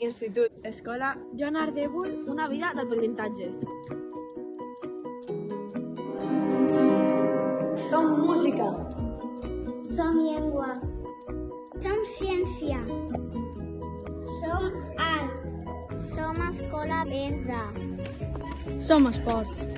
institut, escola... Joan anar una vida d'aprenentatge. Som música. Som llengua. Som ciència. Som art. Som escola verda. Som esport.